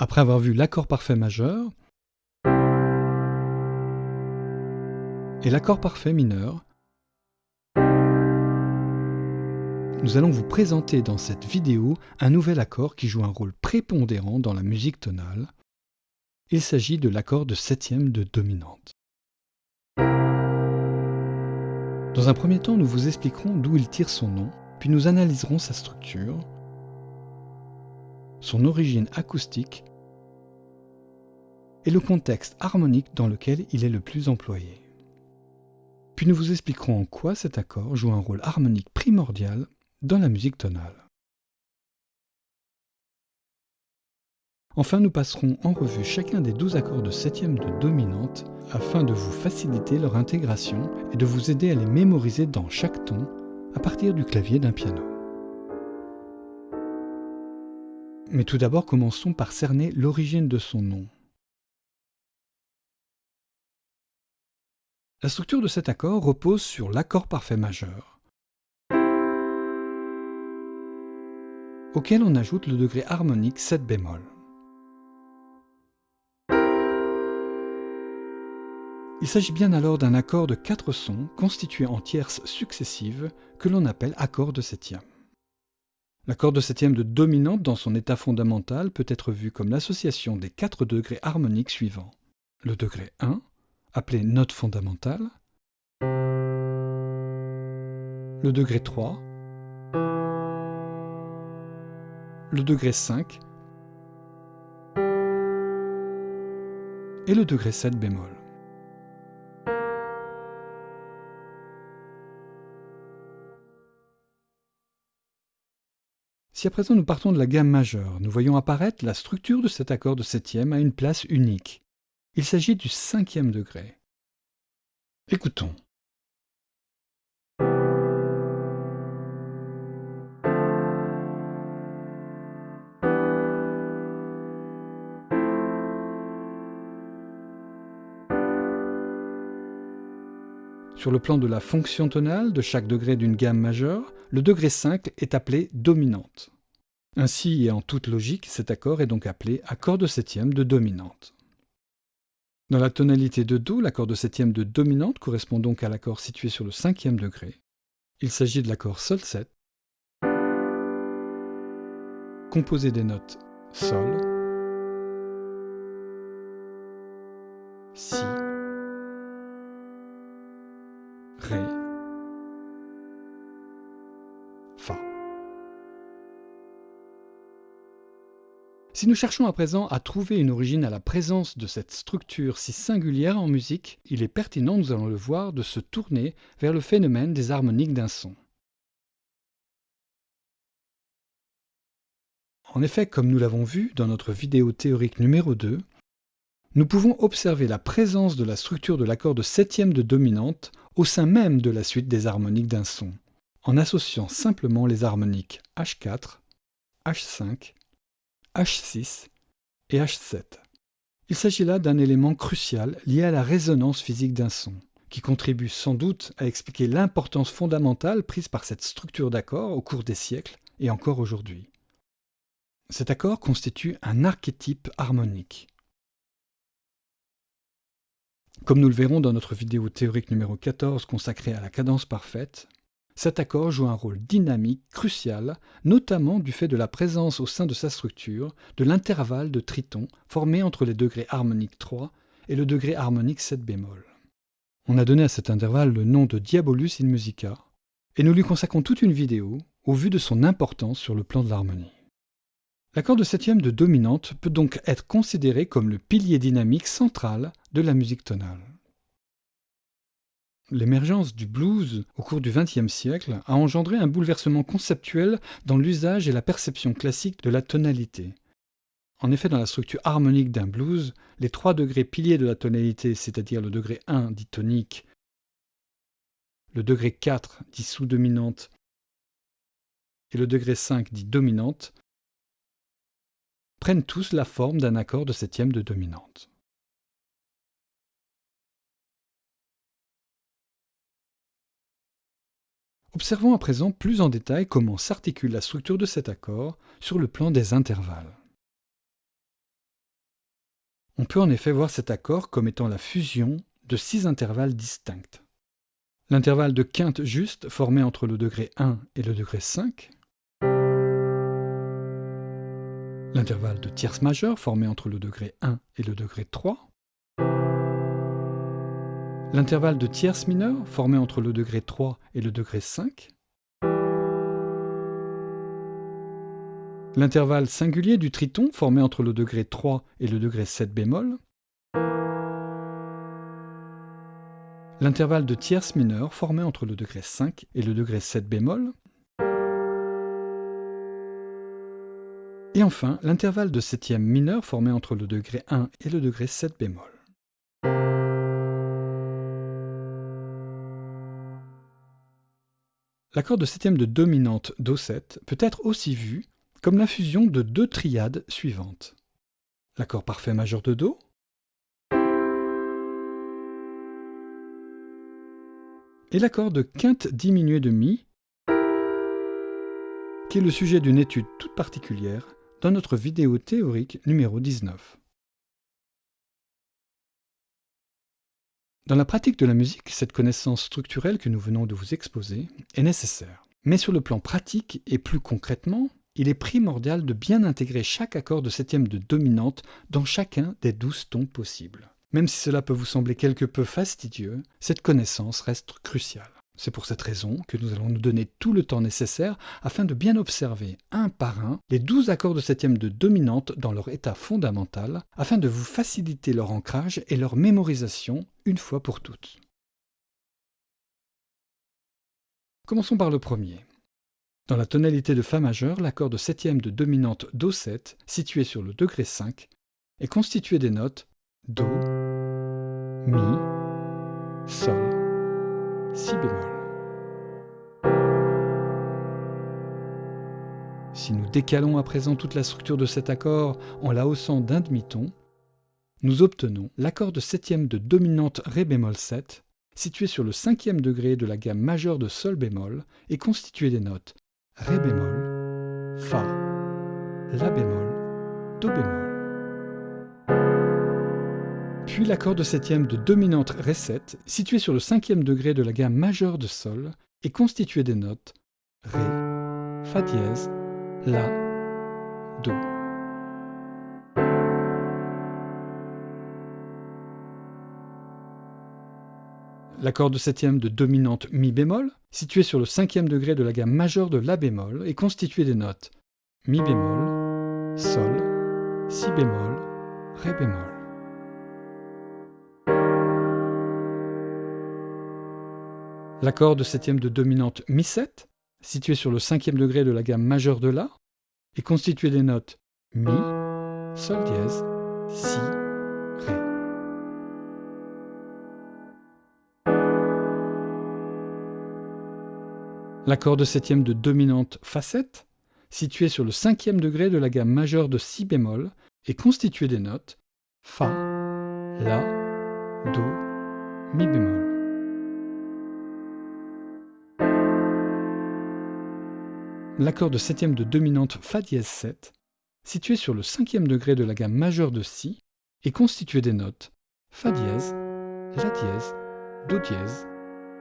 Après avoir vu l'accord parfait majeur et l'accord parfait mineur, nous allons vous présenter dans cette vidéo un nouvel accord qui joue un rôle prépondérant dans la musique tonale. Il s'agit de l'accord de septième de dominante. Dans un premier temps, nous vous expliquerons d'où il tire son nom, puis nous analyserons sa structure, son origine acoustique et le contexte harmonique dans lequel il est le plus employé. Puis nous vous expliquerons en quoi cet accord joue un rôle harmonique primordial dans la musique tonale. Enfin, nous passerons en revue chacun des 12 accords de septième de dominante afin de vous faciliter leur intégration et de vous aider à les mémoriser dans chaque ton à partir du clavier d'un piano. Mais tout d'abord, commençons par cerner l'origine de son nom. La structure de cet accord repose sur l'accord parfait majeur, auquel on ajoute le degré harmonique 7 bémol. Il s'agit bien alors d'un accord de quatre sons constitués en tierces successives que l'on appelle accord de septième. L'accord de septième de dominante dans son état fondamental peut être vu comme l'association des quatre degrés harmoniques suivants. Le degré 1, appelé note fondamentale, le degré 3, le degré 5 et le degré 7 bémol. Si à présent nous partons de la gamme majeure, nous voyons apparaître la structure de cet accord de septième à une place unique. Il s'agit du cinquième degré. Écoutons. Sur le plan de la fonction tonale de chaque degré d'une gamme majeure, le degré 5 est appelé dominante. Ainsi et en toute logique, cet accord est donc appelé accord de septième de dominante. Dans la tonalité de Do, l'accord de septième de dominante correspond donc à l'accord situé sur le cinquième degré. Il s'agit de l'accord Sol 7, composé des notes Sol, Si, Si nous cherchons à présent à trouver une origine à la présence de cette structure si singulière en musique, il est pertinent, nous allons le voir, de se tourner vers le phénomène des harmoniques d'un son. En effet, comme nous l'avons vu dans notre vidéo théorique numéro 2, nous pouvons observer la présence de la structure de l'accord de septième de dominante au sein même de la suite des harmoniques d'un son, en associant simplement les harmoniques H4, H5, H6 et H7. Il s'agit là d'un élément crucial lié à la résonance physique d'un son, qui contribue sans doute à expliquer l'importance fondamentale prise par cette structure d'accord au cours des siècles et encore aujourd'hui. Cet accord constitue un archétype harmonique. Comme nous le verrons dans notre vidéo théorique numéro 14 consacrée à la cadence parfaite, cet accord joue un rôle dynamique crucial, notamment du fait de la présence au sein de sa structure de l'intervalle de triton formé entre les degrés harmoniques 3 et le degré harmonique 7 bémol. On a donné à cet intervalle le nom de Diabolus in Musica, et nous lui consacrons toute une vidéo au vu de son importance sur le plan de l'harmonie. L'accord de septième de dominante peut donc être considéré comme le pilier dynamique central de la musique tonale. L'émergence du blues au cours du XXe siècle a engendré un bouleversement conceptuel dans l'usage et la perception classique de la tonalité. En effet, dans la structure harmonique d'un blues, les trois degrés piliers de la tonalité, c'est-à-dire le degré 1 dit tonique, le degré 4 dit sous-dominante et le degré 5 dit dominante prennent tous la forme d'un accord de septième de dominante. Observons à présent plus en détail comment s'articule la structure de cet accord sur le plan des intervalles. On peut en effet voir cet accord comme étant la fusion de six intervalles distincts. L'intervalle de quinte juste formé entre le degré 1 et le degré 5, l'intervalle de tierce majeure formé entre le degré 1 et le degré 3, l'intervalle de tierce mineure formé entre le degré 3 et le degré 5, l'intervalle singulier du triton formé entre le degré 3 et le degré 7 bémol, l'intervalle de tierce mineure formé entre le degré 5 et le degré 7 bémol, et enfin l'intervalle de septième mineure formé entre le degré 1 et le degré 7 bémol. L'accord de septième de dominante Do7 peut être aussi vu comme la fusion de deux triades suivantes. L'accord parfait majeur de Do, et l'accord de quinte diminuée de Mi, qui est le sujet d'une étude toute particulière dans notre vidéo théorique numéro 19. Dans la pratique de la musique, cette connaissance structurelle que nous venons de vous exposer est nécessaire. Mais sur le plan pratique et plus concrètement, il est primordial de bien intégrer chaque accord de septième de dominante dans chacun des douze tons possibles. Même si cela peut vous sembler quelque peu fastidieux, cette connaissance reste cruciale. C'est pour cette raison que nous allons nous donner tout le temps nécessaire afin de bien observer, un par un, les douze accords de septième de dominante dans leur état fondamental, afin de vous faciliter leur ancrage et leur mémorisation une fois pour toutes. Commençons par le premier. Dans la tonalité de Fa majeur, l'accord de septième de dominante Do7, situé sur le degré 5, est constitué des notes Do, Mi, Sol, Si bémol. Si nous décalons à présent toute la structure de cet accord en la haussant d'un demi-ton, nous obtenons l'accord de septième de dominante Ré bémol 7, situé sur le cinquième degré de la gamme majeure de Sol bémol et constitué des notes Ré bémol, Fa, La bémol, Do bémol. Puis l'accord de septième de dominante Ré 7, situé sur le cinquième degré de la gamme majeure de Sol et constitué des notes Ré, Fa dièse, La, Do. L'accord de septième de dominante mi bémol, situé sur le cinquième degré de la gamme majeure de la bémol, est constitué des notes mi bémol, sol, si bémol, ré bémol. L'accord de septième de dominante mi 7, situé sur le cinquième degré de la gamme majeure de la, est constitué des notes mi, sol dièse, si, L'accord de septième de dominante Fa7, situé sur le cinquième degré de la gamme majeure de Si bémol, est constitué des notes Fa, La, Do, Mi bémol. L'accord de septième de dominante Fa dièse 7, situé sur le cinquième degré de la gamme majeure de Si, est constitué des notes Fa dièse, La dièse, Do dièse,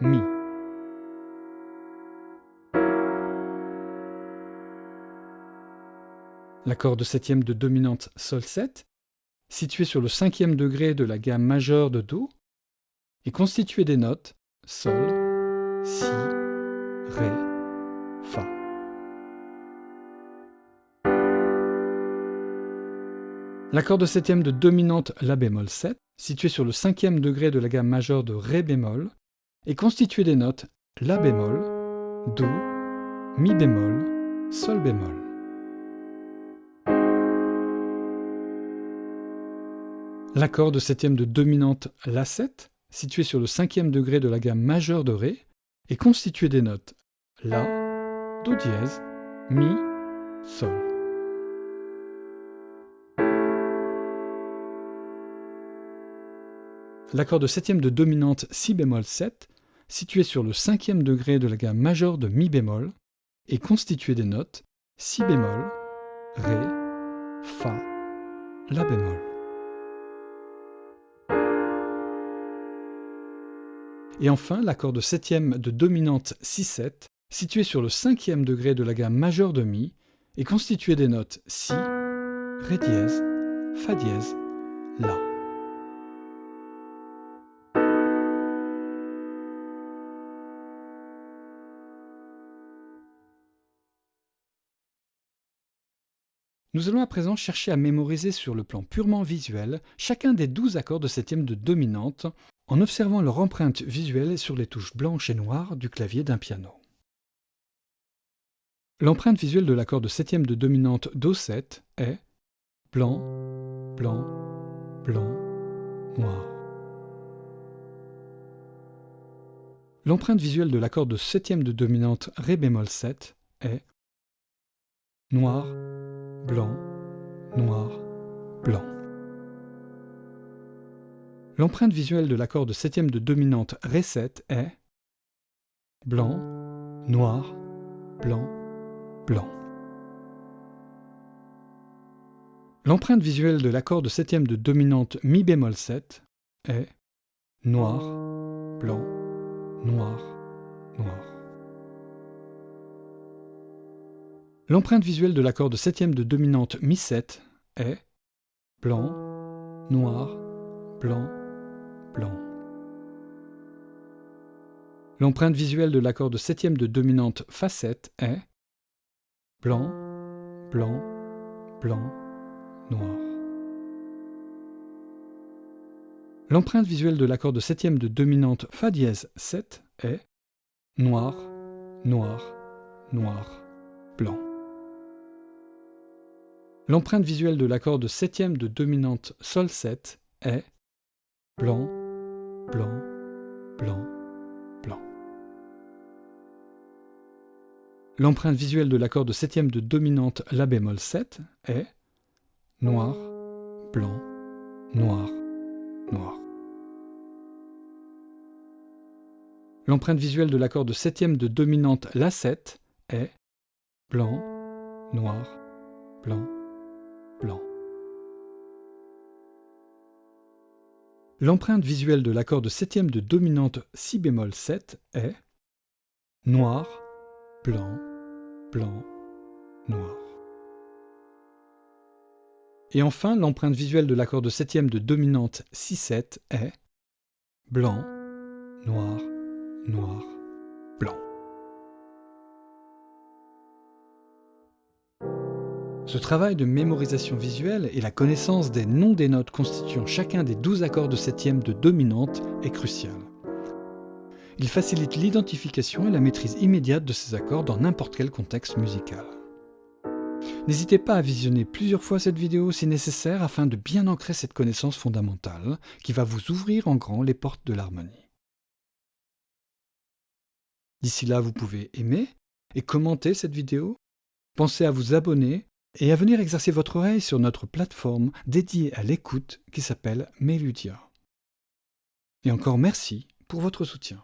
Mi. L'accord de septième de dominante Sol 7, situé sur le cinquième degré de la gamme majeure de Do, est constitué des notes Sol, Si, Ré, Fa. L'accord de septième de dominante La bémol 7, situé sur le cinquième degré de la gamme majeure de Ré bémol, est constitué des notes La bémol, Do, Mi bémol, Sol bémol. L'accord de septième de dominante La7, situé sur le cinquième degré de la gamme majeure de Ré, est constitué des notes La, Do dièse, Mi, Sol. L'accord de septième de dominante Si bémol 7, situé sur le cinquième degré de la gamme majeure de Mi bémol, est constitué des notes Si bémol, Ré, Fa, La bémol. Et enfin, l'accord de septième de dominante Si-7, situé sur le cinquième degré de la gamme majeure de Mi, est constitué des notes Si, Ré dièse, Fa dièse, La. Nous allons à présent chercher à mémoriser sur le plan purement visuel chacun des douze accords de septième de dominante en observant leur empreinte visuelle sur les touches blanches et noires du clavier d'un piano. L'empreinte visuelle de l'accord de septième de dominante Do7 est blanc, blanc, blanc, noir. L'empreinte visuelle de l'accord de septième de dominante Ré bémol 7 est noir, blanc, noir, blanc. L'empreinte visuelle de l'accord de septième de dominante Ré7 est blanc, noir, blanc, blanc. L'empreinte visuelle de l'accord de septième de dominante Mi bémol 7 est noir, blanc, noir, noir. L'empreinte visuelle de l'accord de septième de dominante Mi7 est blanc, noir, blanc, blanc. L'empreinte visuelle de l'accord de septième de dominante Fa7 est blanc, blanc, blanc, noir. L'empreinte visuelle de l'accord de septième de dominante Fa dièse 7 est noir, noir, noir, blanc. L'empreinte visuelle de l'accord de septième de dominante Sol 7 est blanc, blanc, blanc, blanc. L'empreinte visuelle de l'accord de septième de dominante La bémol 7 est noir, blanc, noir, noir. L'empreinte visuelle de l'accord de septième de dominante La7 est blanc, noir, blanc, L'empreinte visuelle de l'accord de septième de dominante Si bémol 7 est noir, blanc, blanc, noir. Et enfin, l'empreinte visuelle de l'accord de septième de dominante Si7 est blanc, noir, noir, blanc. Ce travail de mémorisation visuelle et la connaissance des noms des notes constituant chacun des douze accords de septième de dominante est crucial. Il facilite l'identification et la maîtrise immédiate de ces accords dans n'importe quel contexte musical. N'hésitez pas à visionner plusieurs fois cette vidéo si nécessaire afin de bien ancrer cette connaissance fondamentale qui va vous ouvrir en grand les portes de l'harmonie. D'ici là, vous pouvez aimer et commenter cette vidéo, pensez à vous abonner et à venir exercer votre oreille sur notre plateforme dédiée à l'écoute qui s'appelle Meludia. Et encore merci pour votre soutien.